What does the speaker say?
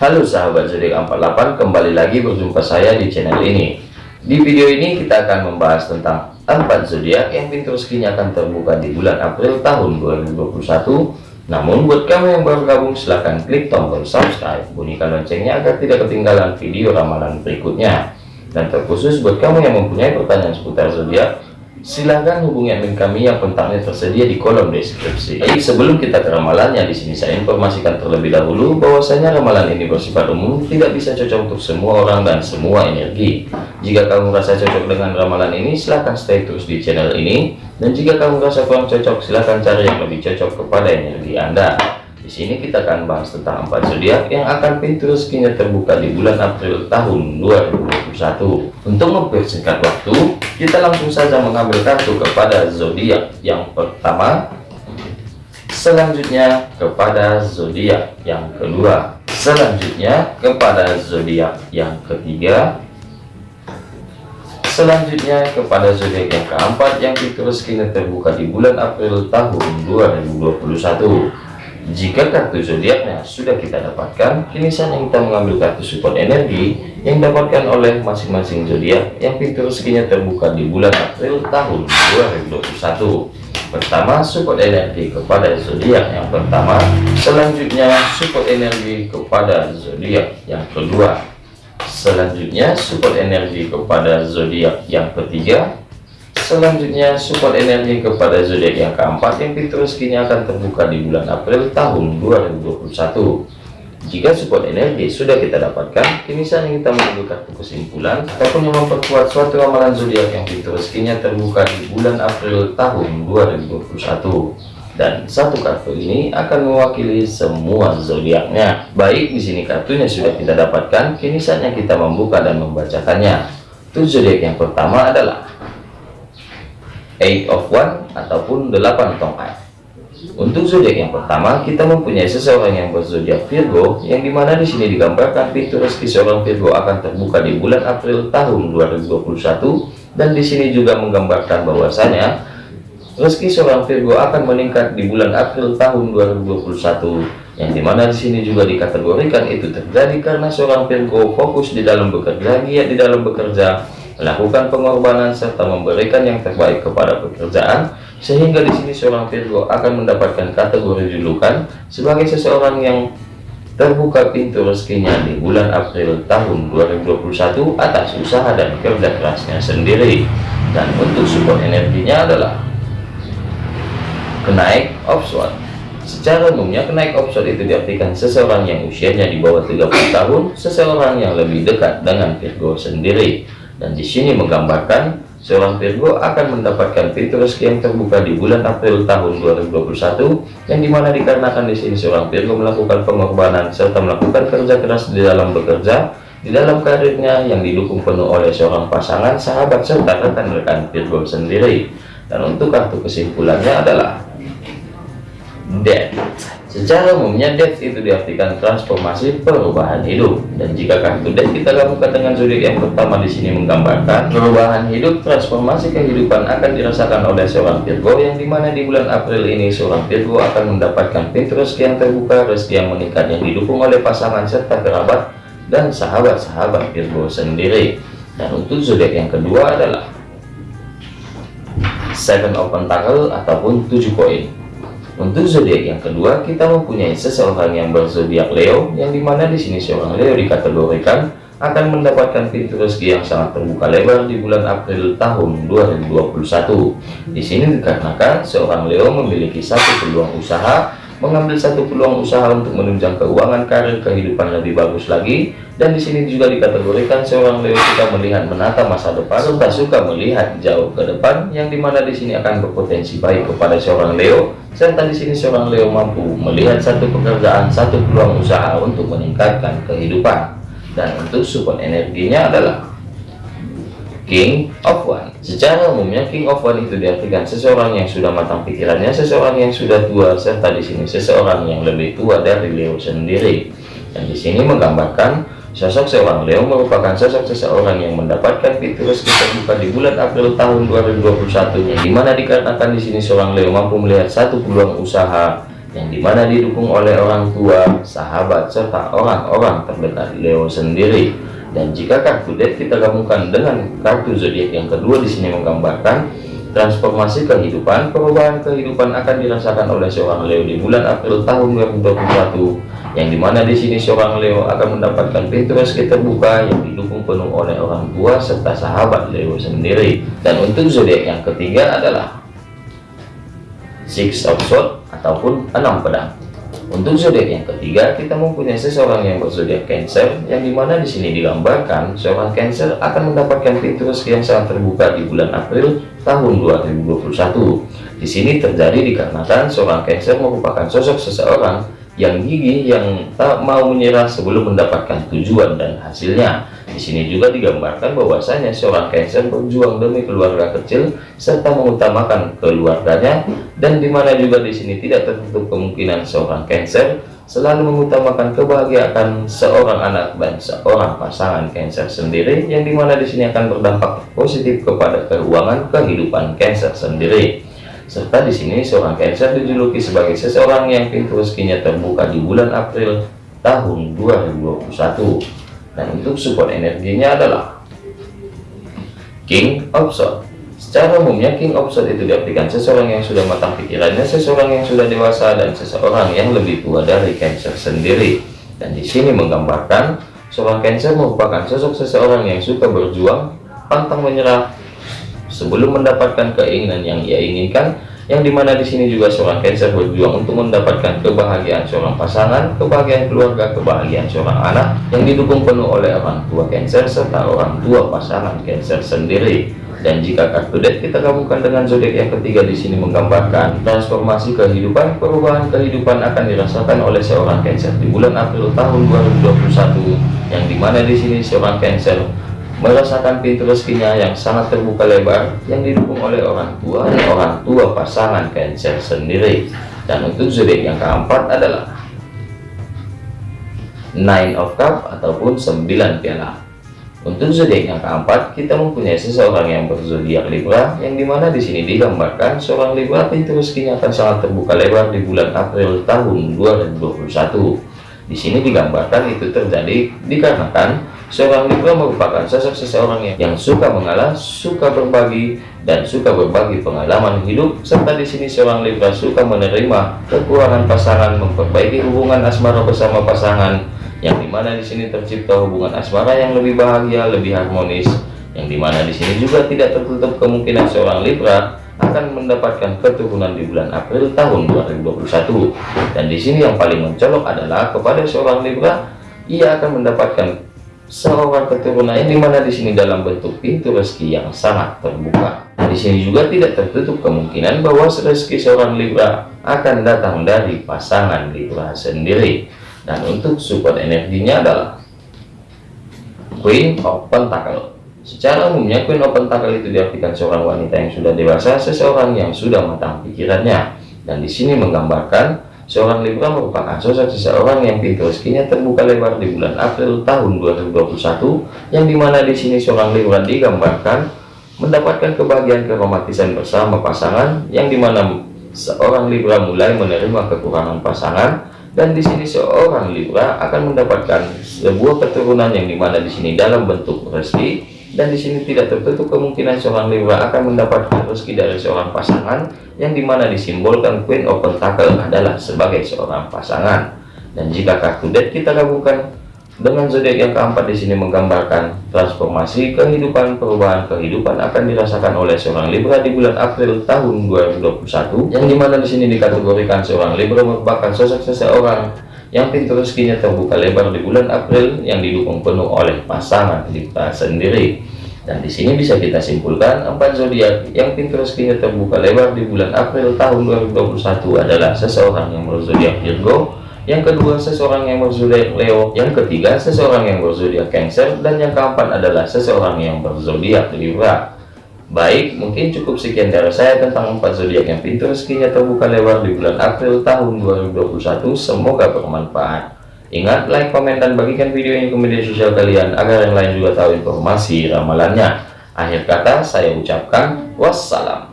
Halo sahabat zodiak 48 kembali lagi berjumpa saya di channel ini. Di video ini kita akan membahas tentang empat zodiak yang pintu rezekinya akan terbuka di bulan April tahun 2021 namun buat kamu yang baru gabung silahkan klik tombol subscribe. Bunyikan loncengnya agar tidak ketinggalan video ramalan berikutnya. Dan terkhusus buat kamu yang mempunyai pertanyaan seputar zodiak Silahkan hubungi admin kami yang kontaknya tersedia di kolom deskripsi. Baik, sebelum kita ke ramalannya, di sini saya informasikan terlebih dahulu bahwasanya ramalan ini bersifat umum, tidak bisa cocok untuk semua orang dan semua energi. Jika kamu merasa cocok dengan ramalan ini, silahkan stay terus di channel ini. Dan jika kamu merasa kurang cocok, silahkan cari yang lebih cocok kepada energi Anda. Di sini kita akan bahas tentang empat zodiak yang akan pintu rezekinya terbuka di bulan April tahun 2021. Untuk mempersingkat waktu, kita langsung saja mengambil kartu kepada zodiak. Yang pertama selanjutnya kepada zodiak. Yang kedua selanjutnya kepada zodiak. Yang ketiga selanjutnya kepada zodiak. Yang keempat yang rezekinya terbuka di bulan April tahun 2021 jika kartu zodiaknya sudah kita dapatkan, kini saatnya kita mengambil kartu support energi yang dapatkan oleh masing-masing zodiak yang pintu rezekinya terbuka di bulan April tahun 2021. Pertama, support energi kepada zodiak yang pertama, selanjutnya support energi kepada zodiak yang kedua, selanjutnya support energi kepada zodiak yang ketiga, Selanjutnya support energi kepada zodiak yang keempat yang pintu rezekinya akan terbuka di bulan April tahun 2021. Jika support energi sudah kita dapatkan, kini saatnya kita menunggu kartu kesimpulan ataupun yang memperkuat suatu ramalan zodiak yang pintu rezekinya terbuka di bulan April tahun 2021 dan satu kartu ini akan mewakili semua zodiaknya. Baik, di sini kartunya sudah kita dapatkan, kini saatnya kita membuka dan membacakannya. Tujuh zodiak yang pertama adalah eight of one ataupun delapan tongkat untuk zodiak yang pertama kita mempunyai seseorang yang berzodiak Virgo yang di mana di sini digambarkan pintu rezeki seorang Virgo akan terbuka di bulan April tahun 2021 dan di sini juga menggambarkan bahwasanya rezeki seorang Virgo akan meningkat di bulan April tahun 2021 yang di mana di sini juga dikategorikan itu terjadi karena seorang Virgo fokus di dalam bekerja giat di dalam bekerja melakukan pengorbanan serta memberikan yang terbaik kepada pekerjaan sehingga di sini seorang Virgo akan mendapatkan kategori julukan sebagai seseorang yang terbuka pintu rezekinya di bulan April tahun 2021 atas usaha dan kerja kerasnya sendiri. Dan untuk support energinya adalah kenaik offshore Secara umumnya kenaik offshore itu diartikan seseorang yang usianya di bawah 30 tahun, seseorang yang lebih dekat dengan Virgo sendiri dan di sini menggambarkan seorang Virgo akan mendapatkan pintu rezeki yang terbuka di bulan April tahun 2021 yang di mana dikarenakan di sini seorang Virgo melakukan pengorbanan serta melakukan kerja keras di dalam bekerja di dalam karirnya yang didukung penuh oleh seorang pasangan sahabat serta rekan-rekan Virgo sendiri. Dan untuk kartu kesimpulannya adalah Death Secara umumnya death itu diartikan transformasi perubahan hidup. Dan jika kartu death kita gabungkan dengan zodiak yang pertama di sini menggambarkan perubahan hidup transformasi kehidupan akan dirasakan oleh seorang Virgo yang di mana di bulan April ini seorang Virgo akan mendapatkan pintu rezeki yang terbuka rezeki yang meningkat yang didukung oleh pasangan serta kerabat dan sahabat-sahabat Virgo sendiri. Dan untuk zodiak yang kedua adalah seven open tanggal ataupun tujuh koin untuk zodiak yang kedua, kita mempunyai seseorang yang berzodiak Leo, yang di mana di sini seorang Leo dikategorikan akan mendapatkan pintu rezeki yang sangat terbuka lebar di bulan April tahun 2021. Di sini dikarenakan seorang Leo memiliki satu peluang usaha mengambil satu peluang usaha untuk menunjang keuangan karir kehidupan lebih bagus lagi. Dan di sini juga dikategorikan seorang Leo suka melihat menata masa depan serta suka melihat jauh ke depan yang di mana di sini akan berpotensi baik kepada seorang Leo. Serta di sini seorang Leo mampu melihat satu pekerjaan satu peluang usaha untuk meningkatkan kehidupan. Dan untuk support energinya adalah King of One. Secara umumnya King of One itu diartikan seseorang yang sudah matang pikirannya, seseorang yang sudah tua, serta di sini seseorang yang lebih tua dari Leo sendiri. Dan di sini menggambarkan sosok seorang Leo merupakan sosok seseorang yang mendapatkan fitur rezeki terbuka di bulan April tahun 2021 yang di mana dikarenakan di sini seorang Leo mampu melihat satu peluang usaha yang di mana didukung oleh orang tua, sahabat, serta orang-orang terdekat Leo sendiri. Dan jika kartu deck kita gabungkan dengan kartu zodiak yang kedua di sini menggambarkan transformasi kehidupan, perubahan kehidupan akan dirasakan oleh seorang Leo di bulan April tahun 2021, yang di mana di sini seorang Leo akan mendapatkan pintu rezeki terbuka yang didukung penuh oleh orang tua serta sahabat Leo sendiri. Dan untuk zodiak yang ketiga adalah Six of Swords ataupun enam pedang. Untuk zodiak yang ketiga, kita mempunyai seseorang yang berzodiak Cancer, yang di mana di sini digambarkan seorang Cancer akan mendapatkan pintu rezeki yang sangat terbuka di bulan April tahun 2021. Di sini terjadi dikarenakan seorang Cancer merupakan sosok seseorang yang gigih, yang tak mau menyerah sebelum mendapatkan tujuan dan hasilnya. Di sini juga digambarkan bahwasanya seorang Cancer berjuang demi keluarga kecil serta mengutamakan keluarganya dan di mana juga di sini tidak tertutup kemungkinan seorang Cancer selalu mengutamakan kebahagiaan seorang anak dan seorang pasangan Cancer sendiri yang di mana di sini akan berdampak positif kepada keuangan kehidupan Cancer sendiri. Serta di sini seorang Cancer dijuluki sebagai seseorang yang pintu rezekinya terbuka di bulan April tahun 2021 dan untuk support energinya adalah King of Swords. Secara umumnya King of Swords itu diartikan seseorang yang sudah matang pikirannya seseorang yang sudah dewasa dan seseorang yang lebih tua dari Cancer sendiri. Dan di sini menggambarkan seorang Cancer merupakan sosok seseorang yang suka berjuang pantang menyerah sebelum mendapatkan keinginan yang ia inginkan yang di mana di sini juga seorang Cancer berjuang untuk mendapatkan kebahagiaan seorang pasangan, kebahagiaan keluarga, kebahagiaan seorang anak yang didukung penuh oleh orang tua Cancer serta orang tua pasangan Cancer sendiri. Dan jika kartu deck kita gabungkan dengan zodiak yang ketiga di sini menggambarkan transformasi kehidupan, perubahan kehidupan akan dirasakan oleh seorang Cancer di bulan April tahun 2021 yang di mana di sini seorang Cancer merasakan pintu rezekinya yang sangat terbuka lebar yang didukung oleh orang tua dan orang tua pasangan Cancer sendiri. Dan untuk zodiak yang keempat adalah Nine of Cup ataupun 9 piala. Untuk zodiak yang keempat kita mempunyai seseorang yang berzodiak Libra yang di mana di sini digambarkan seorang Libra pintu rezekinya akan sangat terbuka lebar di bulan April tahun 2021 di sini digambarkan itu terjadi dikarenakan Seorang Libra merupakan sosok seseorang yang, suka mengalah, suka berbagi, dan suka berbagi pengalaman hidup. Serta di sini seorang Libra suka menerima kekurangan pasangan, memperbaiki hubungan asmara bersama pasangan, yang di mana di sini tercipta hubungan asmara yang lebih bahagia, lebih harmonis. Yang di mana di sini juga tidak tertutup kemungkinan seorang Libra akan mendapatkan keturunan di bulan April tahun 2021. Dan di sini yang paling mencolok adalah kepada seorang Libra, ia akan mendapatkan seorang keturunan di mana di sini dalam bentuk pintu rezeki yang sangat terbuka. Di sini juga tidak tertutup kemungkinan bahwa rezeki seorang Libra akan datang dari pasangan Libra sendiri. Dan untuk support energinya adalah Queen of Pentacle. Secara umumnya Queen of Pentacle itu diartikan seorang wanita yang sudah dewasa, seseorang yang sudah matang pikirannya. Dan di sini menggambarkan Seorang Libra merupakan sosok seseorang yang pintu rezekinya terbuka lebar di bulan April tahun 2021, yang di mana di sini seorang Libra digambarkan mendapatkan kebahagiaan keromantisan bersama pasangan, yang di mana seorang Libra mulai menerima kekurangan pasangan, dan di sini seorang Libra akan mendapatkan sebuah keturunan yang di mana di sini dalam bentuk rezeki dan di sini tidak tertutup kemungkinan seorang Libra akan mendapatkan rezeki dari seorang pasangan yang di mana disimbolkan Queen of Pentacle adalah sebagai seorang pasangan. Dan jika kartu deck kita gabungkan dengan zodiak yang keempat di sini menggambarkan transformasi kehidupan perubahan kehidupan akan dirasakan oleh seorang Libra di bulan April tahun 2021 yang di mana di sini dikategorikan seorang Libra merupakan sosok seseorang yang pintu rezekinya terbuka lebar di bulan April yang didukung penuh oleh pasangan kita sendiri. Dan di sini bisa kita simpulkan empat zodiak yang pintu rezekinya terbuka lebar di bulan April tahun 2021 adalah seseorang yang berzodiak Virgo yang kedua seseorang yang berzodiak Leo yang ketiga seseorang yang berzodiak Cancer dan yang keempat adalah seseorang yang berzodiak Libra Baik, mungkin cukup sekian dari saya tentang empat zodiak yang pintu rezekinya terbuka lebar di bulan April tahun 2021. Semoga bermanfaat. Ingat, like, komen, dan bagikan video ini ke media sosial kalian agar yang lain juga tahu informasi ramalannya. Akhir kata, saya ucapkan wassalam.